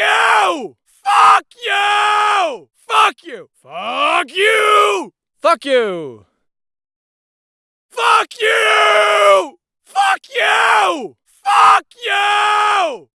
you! Fuck you! Fuck you! Fuck you! Fuck you! Fuck you! Fuck you! Fuck you!